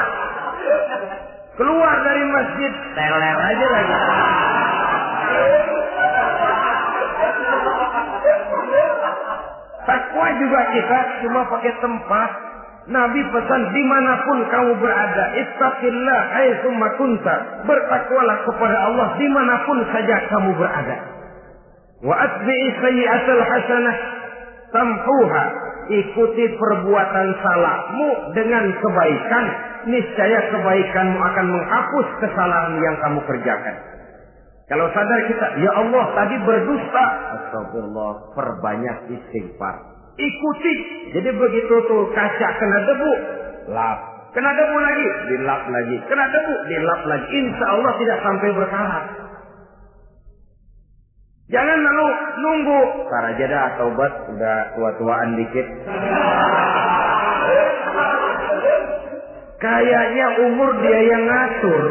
Keluar dari masjid, teler aja lagi. Takwa juga kita cuma pakai tempat. Nabi pesan di mana pun kamu berada, ittaqillah haitsu kunta. Bertakwalah kepada Allah di mana pun saja kamu berada. Wa atbi'i sayyi'atal hasanah tamhuha. Ikuti perbuatan salahmu dengan kebaikan. Niscaya kebaikanmu akan menghapus kesalahan yang kamu kerjakan. Kalau sadar kita, ya Allah tadi berdusta. Astagfirullah, perbanyak istighfar. Ikuti. Jadi begitu tuh kaca kena debu, lap. Kena debu lagi, dilap lagi. Kena debu, dilap lagi. Insya Allah tidak sampai berkarat. Jangan lalu nunggu. Para aja dah taubat udah tua-tuaan dikit. Kayaknya umur dia yang ngatur.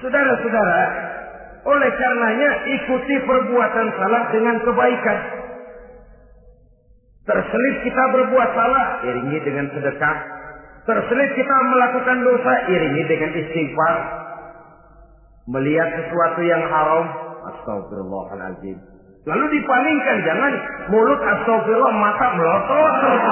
Saudara-saudara, oleh karenanya ikuti perbuatan salah dengan kebaikan. Terselip kita berbuat salah, iringi dengan sedekah. Terselip kita melakukan dosa, iringi dengan istighfar. Melihat sesuatu yang haram, astagfirullahaladzim. Lalu dipalingkan, jangan mulut astagfirullah, mata melotot terus.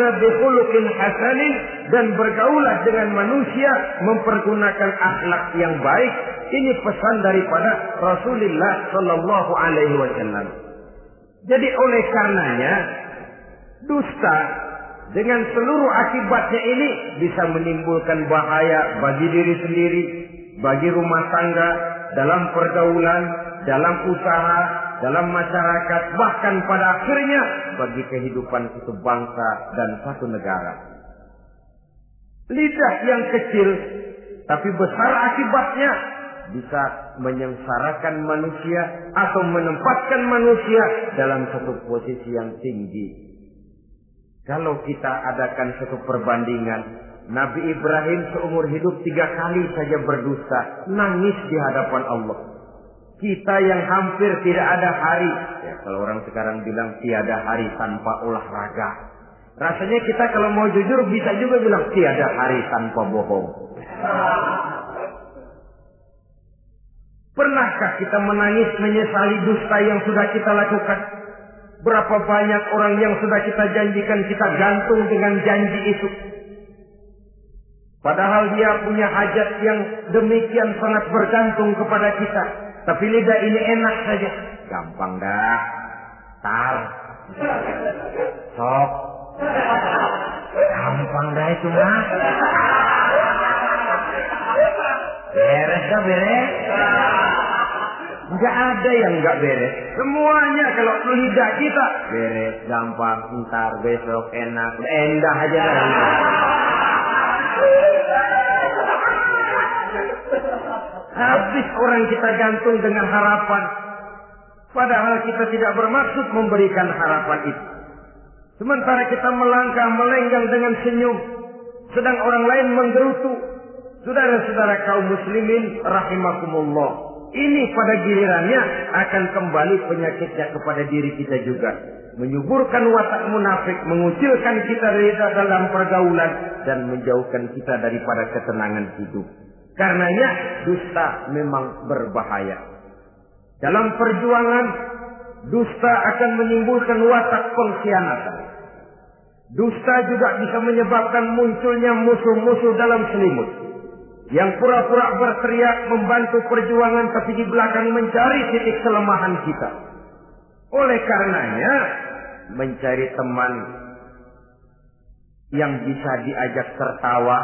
nasa bikhuluqin hasanin dan bergaulah dengan manusia mempergunakan akhlak yang baik ini pesan daripada Rasulullah sallallahu alaihi wasallam jadi oleh karenanya dusta dengan seluruh akibatnya ini bisa menimbulkan bahaya bagi diri sendiri bagi rumah tangga dalam pergaulan dalam usaha dalam masyarakat, bahkan pada akhirnya bagi kehidupan satu bangsa dan satu negara. Lidah yang kecil tapi besar akibatnya bisa menyengsarakan manusia atau menempatkan manusia dalam satu posisi yang tinggi. Kalau kita adakan satu perbandingan, Nabi Ibrahim seumur hidup tiga kali saja berdusta, nangis di hadapan Allah. Kita yang hampir tidak ada hari. Ya, kalau orang sekarang bilang tiada hari tanpa olahraga. Rasanya kita kalau mau jujur bisa juga bilang tiada hari tanpa bohong. Pernahkah kita menangis menyesali dusta yang sudah kita lakukan? Berapa banyak orang yang sudah kita janjikan kita gantung dengan janji itu. Padahal dia punya hajat yang demikian sangat bergantung kepada kita. Tapi lidah ini enak saja. Gampang dah. Tar. Sok. Gampang dah itu mah. Beres dah beres. Enggak ada yang enggak beres. Semuanya kalau lidah kita beres, gampang, ntar, besok, enak, endah aja dah. Habis orang kita gantung dengan harapan. Padahal kita tidak bermaksud memberikan harapan itu. Sementara kita melangkah melenggang dengan senyum. Sedang orang lain menggerutu. Saudara-saudara kaum muslimin rahimakumullah. Ini pada gilirannya akan kembali penyakitnya kepada diri kita juga. Menyuburkan watak munafik, mengucilkan kita dari dalam pergaulan dan menjauhkan kita daripada ketenangan hidup. Karenanya dusta memang berbahaya. Dalam perjuangan, dusta akan menimbulkan watak pengkhianatan. Dusta juga bisa menyebabkan munculnya musuh-musuh dalam selimut. Yang pura-pura berteriak membantu perjuangan tapi di belakang mencari titik kelemahan kita. Oleh karenanya, mencari teman yang bisa diajak tertawa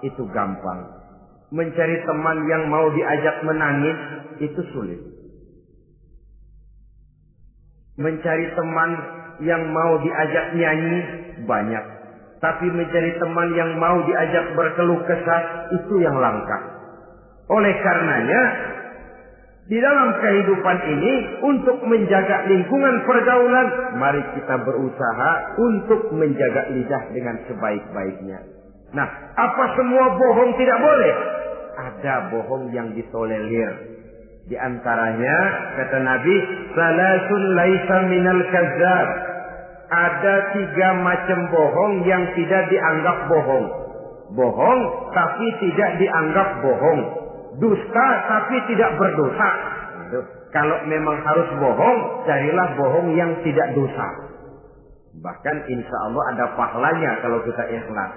itu gampang mencari teman yang mau diajak menangis itu sulit. Mencari teman yang mau diajak nyanyi banyak. Tapi mencari teman yang mau diajak berkeluh kesah itu yang langka. Oleh karenanya, di dalam kehidupan ini untuk menjaga lingkungan pergaulan, mari kita berusaha untuk menjaga lidah dengan sebaik-baiknya. Nah, apa semua bohong tidak boleh? ada bohong yang ditolerir. Di antaranya kata Nabi, salasun laisa minal kazzab. Ada tiga macam bohong yang tidak dianggap bohong. Bohong tapi tidak dianggap bohong. Dusta tapi tidak berdosa. Kalau memang harus bohong, carilah bohong yang tidak dosa. Bahkan insya Allah ada pahalanya kalau kita ikhlas.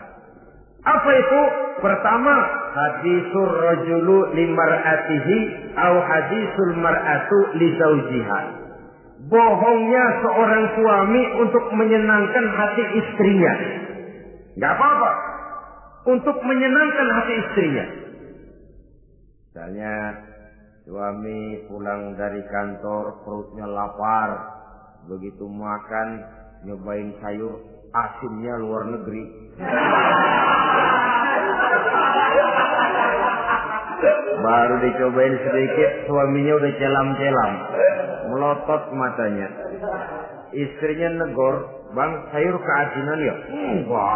Apa itu? Pertama, hadisul rajulu limar'atihi au hadisul mar'atu li zaujiha. Bohongnya seorang suami untuk menyenangkan hati istrinya. Gak apa-apa. Untuk menyenangkan hati istrinya. Misalnya, suami pulang dari kantor, perutnya lapar. Begitu makan, nyobain sayur, Asinnya luar negeri. Baru dicobain sedikit, suaminya udah celam-celam. Melotot matanya. Istrinya negor, bang sayur keasinan ya? Enggak.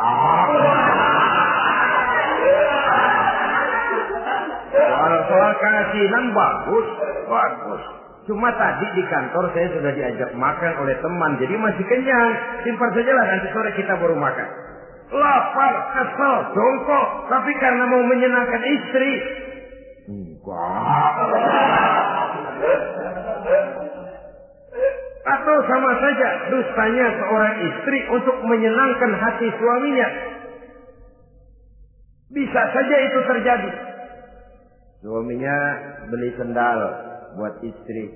Soal, soal keasinan bagus, bagus. Cuma tadi di kantor saya sudah diajak makan oleh teman, jadi masih kenyang. Simpan saja lah nanti sore kita baru makan. Lapar, kesel, jongkok, tapi karena mau menyenangkan istri. Enggak. Atau sama saja dustanya seorang istri untuk menyenangkan hati suaminya. Bisa saja itu terjadi. Suaminya beli sendal buat istri.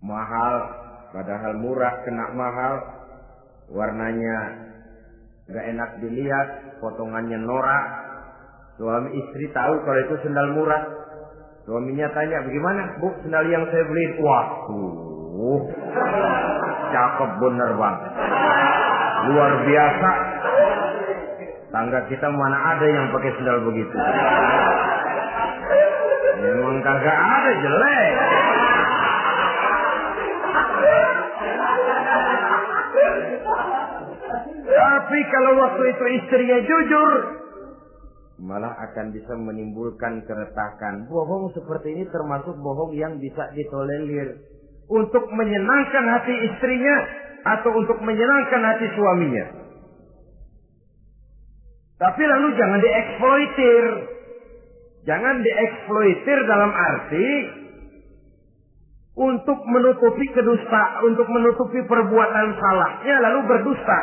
Mahal, padahal murah, kena mahal. Warnanya gak enak dilihat, potongannya norak. Suami istri tahu kalau itu sendal murah. Suaminya tanya, bagaimana bu sendal yang saya beli? Waduh, cakep bener bang. Luar biasa. Tangga kita mana ada yang pakai sendal begitu. Memang kagak ada jelek. Tapi kalau waktu itu istrinya jujur, malah akan bisa menimbulkan keretakan. Bohong seperti ini termasuk bohong yang bisa ditolerir. Untuk menyenangkan hati istrinya atau untuk menyenangkan hati suaminya. Tapi lalu jangan dieksploitir. Jangan dieksploitir dalam arti untuk menutupi kedusta, untuk menutupi perbuatan salahnya lalu berdusta.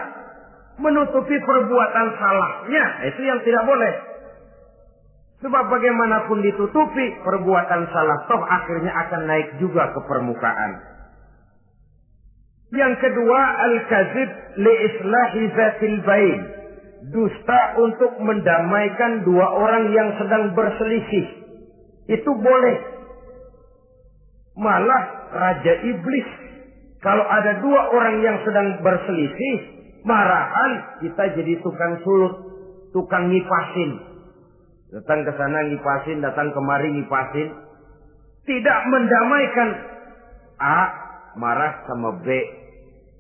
Menutupi perbuatan salahnya, itu yang tidak boleh. Sebab bagaimanapun ditutupi, perbuatan salah toh akhirnya akan naik juga ke permukaan. Yang kedua, al-kazib li islahi zatil bain. Dusta untuk mendamaikan dua orang yang sedang berselisih. Itu boleh. Malah Raja Iblis. Kalau ada dua orang yang sedang berselisih, marahan kita jadi tukang sulut, tukang ngipasin. Datang ke sana ngipasin, datang kemari ngipasin. Tidak mendamaikan. A marah sama B.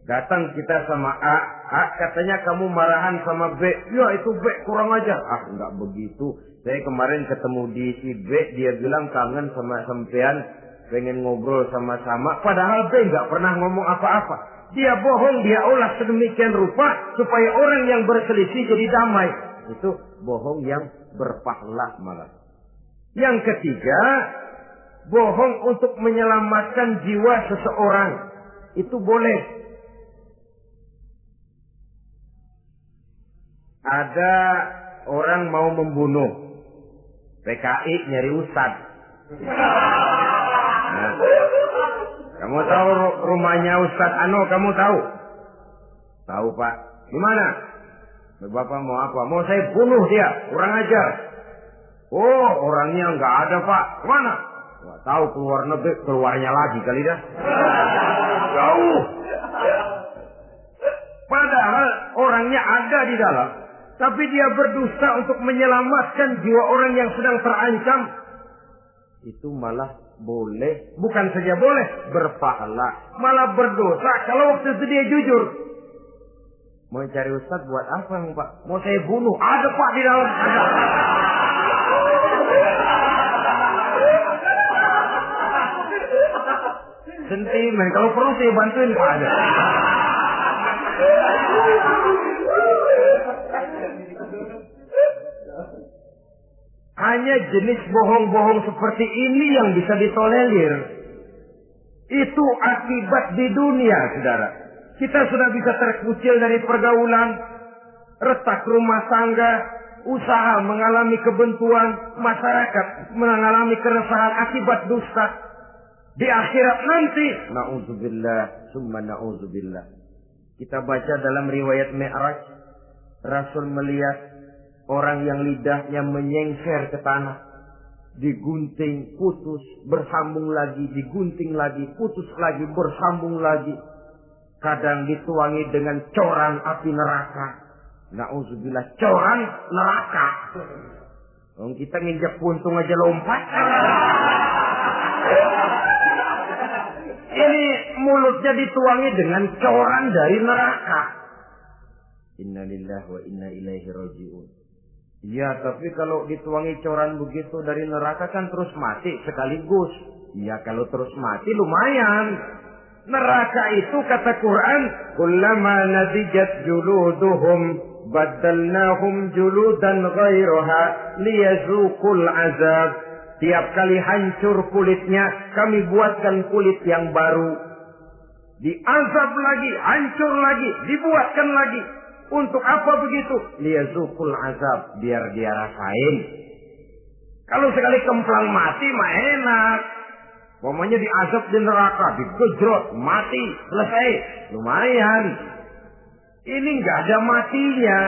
Datang kita sama A. A katanya kamu marahan sama B. Ya itu B kurang aja. Ah enggak begitu. Saya kemarin ketemu di si B. Dia bilang kangen sama sampean. Pengen ngobrol sama-sama. Padahal B enggak pernah ngomong apa-apa. Dia bohong, dia olah sedemikian rupa supaya orang yang berselisih jadi damai. Itu bohong yang berpahala malah. Yang ketiga, bohong untuk menyelamatkan jiwa seseorang. Itu boleh. Ada orang mau membunuh. PKI nyari ustad. Nah, kamu tahu rumahnya Ustad Ano, kamu tahu? Tahu Pak. Di mana? Bapak mau apa? Mau saya bunuh dia, kurang ajar. Oh, orangnya nggak ada pak. Ke mana? Tahu keluar negeri, keluarnya lagi kali dah. Jauh. Padahal orangnya ada di dalam, tapi dia berdusta untuk menyelamatkan jiwa orang yang sedang terancam. Itu malah boleh, bukan saja boleh, berpahala, malah berdosa kalau waktu itu dia jujur. Mau cari ustad buat apa emang pak? Mau saya bunuh? Ada pak di dalam. Ada. Sentimen. Kalau perlu saya bantuin pak ada. Hanya jenis bohong-bohong seperti ini yang bisa ditolerir. Itu akibat di dunia, saudara. Kita sudah bisa terkucil dari pergaulan, retak rumah tangga, usaha mengalami kebentuan, masyarakat mengalami keresahan akibat dusta. Di akhirat nanti, na'udzubillah, summa na'udzubillah. Kita baca dalam riwayat Mi'raj, Rasul melihat orang yang lidahnya menyengker ke tanah. Digunting, putus, bersambung lagi, digunting lagi, putus lagi, bersambung lagi kadang dituangi dengan coran api neraka. Nauzubillah, coran neraka. Kita nginjak puntung aja lompat. Ini mulutnya dituangi dengan coran dari neraka. Innalillah wa inna ilaihi rajiun. Ya, tapi kalau dituangi coran begitu dari neraka kan terus mati sekaligus. Ya, kalau terus mati lumayan. Neraka itu kata Quran, "Kullama nadijat juluduhum badalnahum juludan ghairaha liyazuqul azab." Tiap kali hancur kulitnya, kami buatkan kulit yang baru. Diazab lagi, hancur lagi, dibuatkan lagi. Untuk apa begitu? Liyazukul azab, biar dia rasain. Kalau sekali kemplang mati mah enak. Pokoknya diazab di neraka, digejrot, mati, selesai. Lumayan. Ini nggak ada matinya.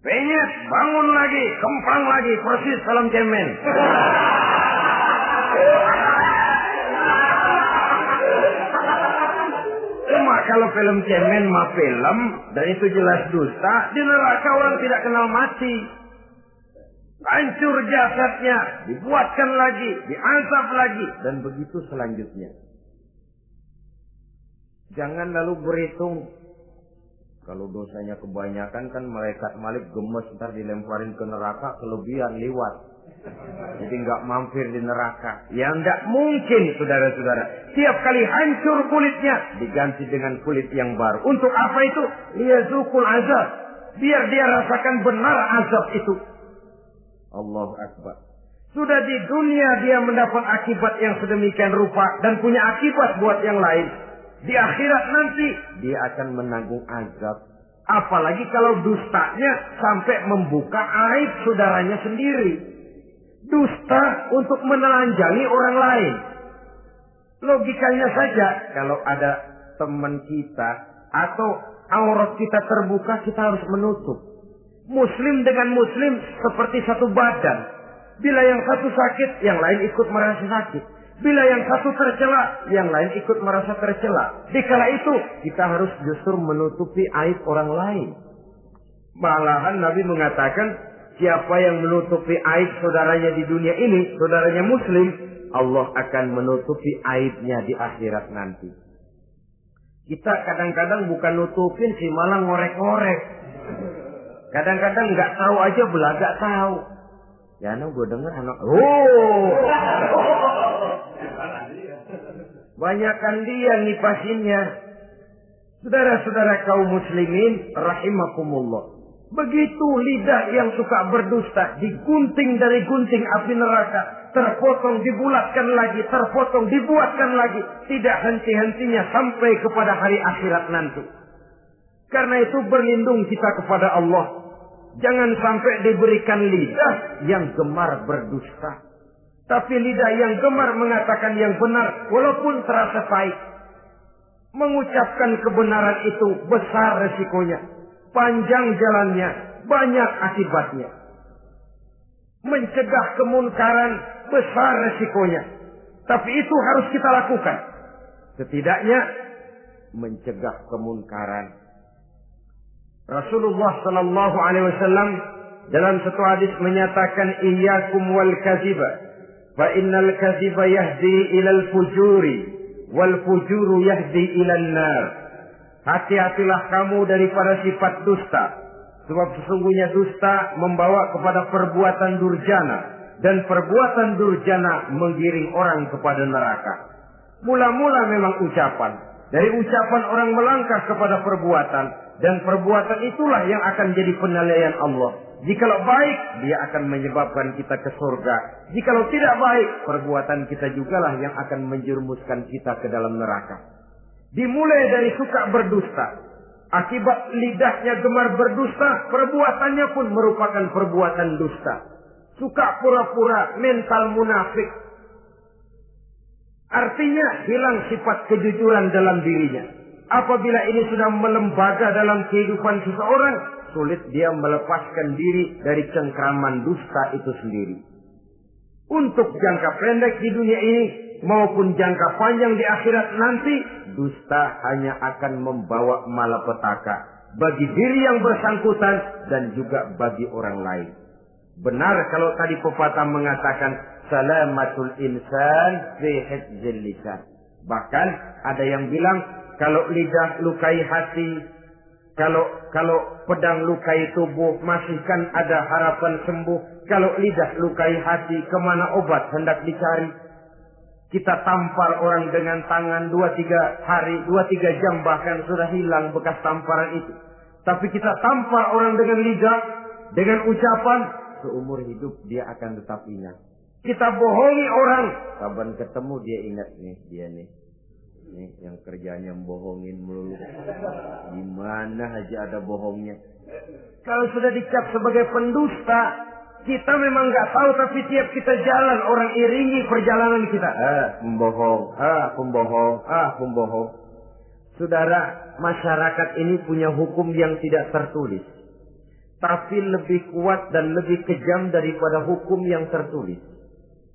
Penyet, bangun lagi, kemplang lagi, persis salam cemen. Cuma kalau film cemen mah film, dan itu jelas dusta, di neraka orang tidak kenal mati. Hancur jasadnya, dibuatkan lagi, diazab lagi, dan begitu selanjutnya. Jangan lalu berhitung. Kalau dosanya kebanyakan kan malaikat malik gemes ntar dilemparin ke neraka kelebihan lewat. Jadi nggak mampir di neraka. Ya nggak mungkin saudara-saudara. Tiap kali hancur kulitnya diganti dengan kulit yang baru. Untuk apa itu? Liyazukul azab. Biar dia rasakan benar azab itu. Allahu Akbar. Sudah di dunia dia mendapat akibat yang sedemikian rupa dan punya akibat buat yang lain. Di akhirat nanti dia akan menanggung azab. Apalagi kalau dustanya sampai membuka aib saudaranya sendiri. Dusta untuk menelanjangi orang lain. Logikanya saja kalau ada teman kita atau aurat kita terbuka kita harus menutup. Muslim dengan muslim seperti satu badan. Bila yang satu sakit, yang lain ikut merasa sakit. Bila yang satu tercela, yang lain ikut merasa tercela. Dikala itu, kita harus justru menutupi aib orang lain. Malahan Nabi mengatakan, siapa yang menutupi aib saudaranya di dunia ini, saudaranya muslim, Allah akan menutupi aibnya di akhirat nanti. Kita kadang-kadang bukan nutupin sih, malah ngorek-ngorek. Kadang-kadang nggak tahu aja belaga tahu. Ya, no, gue denger anak, oh, Banyakkan dia nipasinnya. Saudara-saudara kaum muslimin rahimakumullah. Begitu lidah yang suka berdusta digunting dari gunting api neraka, terpotong dibulatkan lagi, terpotong dibuatkan lagi, tidak henti-hentinya sampai kepada hari akhirat nanti. Karena itu berlindung kita kepada Allah. Jangan sampai diberikan lidah yang gemar berdusta. Tapi lidah yang gemar mengatakan yang benar walaupun terasa pahit. Mengucapkan kebenaran itu besar resikonya. Panjang jalannya, banyak akibatnya. Mencegah kemunkaran besar resikonya. Tapi itu harus kita lakukan. Setidaknya mencegah kemunkaran. Rasulullah Sallallahu Alaihi Wasallam dalam satu hadis menyatakan iyyakum wal kaziba fa innal kaziba yahdi ilal fujuri wal fujuru yahdi ilal nar. Hati-hatilah kamu daripada sifat dusta. Sebab sesungguhnya dusta membawa kepada perbuatan durjana dan perbuatan durjana menggiring orang kepada neraka. Mula-mula memang ucapan. Dari ucapan orang melangkah kepada perbuatan dan perbuatan itulah yang akan jadi penilaian Allah. Jikalau baik, dia akan menyebabkan kita ke surga. Jikalau tidak baik, perbuatan kita jugalah yang akan menjerumuskan kita ke dalam neraka. Dimulai dari suka berdusta. Akibat lidahnya gemar berdusta, perbuatannya pun merupakan perbuatan dusta. Suka pura-pura mental munafik. Artinya hilang sifat kejujuran dalam dirinya. Apabila ini sudah melembaga dalam kehidupan seseorang, sulit dia melepaskan diri dari cengkraman dusta itu sendiri. Untuk jangka pendek di dunia ini, maupun jangka panjang di akhirat nanti, dusta hanya akan membawa malapetaka bagi diri yang bersangkutan dan juga bagi orang lain. Benar kalau tadi pepatah mengatakan salamatul insan fi lisan. Bahkan ada yang bilang kalau lidah lukai hati, kalau kalau pedang lukai tubuh masihkan ada harapan sembuh. Kalau lidah lukai hati ke mana obat hendak dicari. Kita tampar orang dengan tangan dua tiga hari, dua tiga jam bahkan sudah hilang bekas tamparan itu. Tapi kita tampar orang dengan lidah, dengan ucapan, seumur hidup dia akan tetap ingat. Kita bohongi orang, kapan ketemu dia ingat nih dia nih. Nih yang kerjanya bohongin melulu. Gimana aja ada bohongnya. Kalau sudah dicap sebagai pendusta, kita memang nggak tahu tapi tiap kita jalan orang iringi perjalanan kita. Ah, pembohong, ah, pembohong, ah, pembohong. Saudara, masyarakat ini punya hukum yang tidak tertulis. Tapi lebih kuat dan lebih kejam daripada hukum yang tertulis.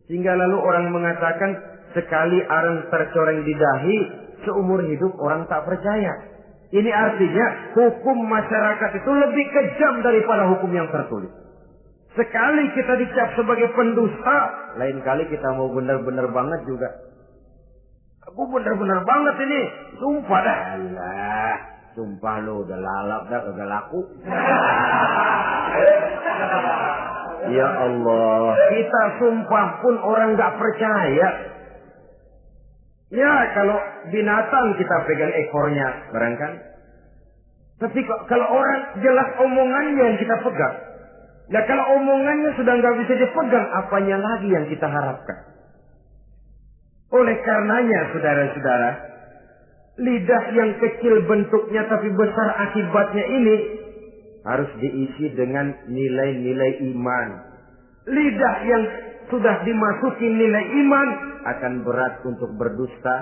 Sehingga lalu orang mengatakan sekali arang tercoreng di dahi, seumur hidup orang tak percaya. Ini artinya hukum masyarakat itu lebih kejam daripada hukum yang tertulis. Sekali kita dicap sebagai pendusta, lain kali kita mau benar-benar banget juga. Aku benar-benar banget ini, sumpah dah. Allah, sumpah lo udah lalap dah, udah laku. ya Allah, kita sumpah pun orang nggak percaya. Ya kalau binatang kita pegang ekornya, barangkan. Tapi kalau orang jelas omongannya yang kita pegang. Nah kalau omongannya sudah nggak bisa dipegang, apanya lagi yang kita harapkan? Oleh karenanya, saudara-saudara, lidah yang kecil bentuknya tapi besar akibatnya ini harus diisi dengan nilai-nilai iman. Lidah yang sudah dimasuki nilai iman akan berat untuk berdusta,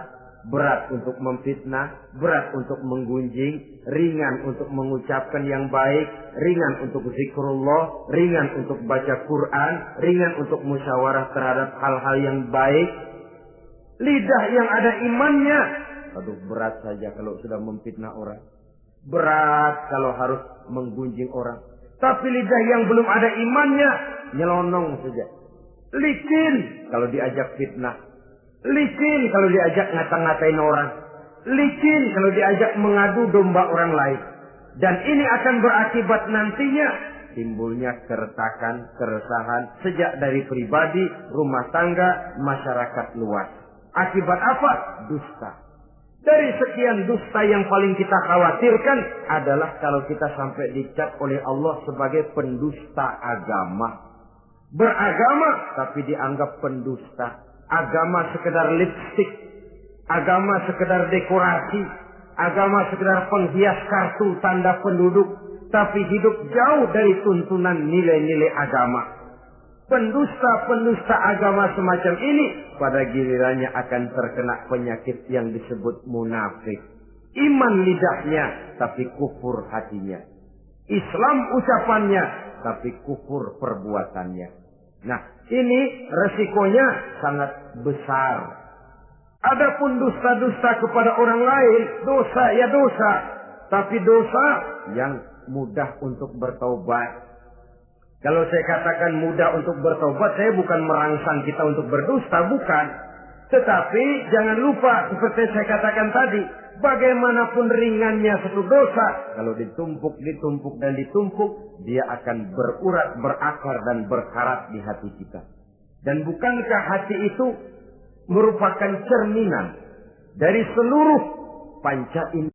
berat untuk memfitnah, berat untuk menggunjing, ringan untuk mengucapkan yang baik, ringan untuk zikrullah, ringan untuk baca Quran, ringan untuk musyawarah terhadap hal-hal yang baik. Lidah yang ada imannya, aduh berat saja kalau sudah memfitnah orang. Berat kalau harus menggunjing orang. Tapi lidah yang belum ada imannya, nyelonong saja. Licin kalau diajak fitnah. Licin kalau diajak ngata-ngatain orang. Licin kalau diajak mengadu domba orang lain. Dan ini akan berakibat nantinya timbulnya keretakan, keresahan sejak dari pribadi, rumah tangga, masyarakat luas. Akibat apa? Dusta. Dari sekian dusta yang paling kita khawatirkan adalah kalau kita sampai dicap oleh Allah sebagai pendusta agama. Beragama tapi dianggap pendusta. Agama sekedar lipstick. Agama sekedar dekorasi. Agama sekedar penghias kartu tanda penduduk. Tapi hidup jauh dari tuntunan nilai-nilai agama. Pendusta-pendusta agama semacam ini pada gilirannya akan terkena penyakit yang disebut munafik. Iman lidahnya tapi kufur hatinya. Islam ucapannya tapi kufur perbuatannya. Nah, ini resikonya sangat besar. Adapun dusta-dusta kepada orang lain, dosa ya dosa. Tapi dosa yang mudah untuk bertobat. Kalau saya katakan mudah untuk bertobat, saya bukan merangsang kita untuk berdusta, bukan. Tetapi jangan lupa, seperti saya katakan tadi, bagaimanapun ringannya satu dosa, kalau ditumpuk, ditumpuk, dan ditumpuk, dia akan berurat, berakar, dan berkarat di hati kita. Dan bukankah hati itu merupakan cerminan dari seluruh panca indera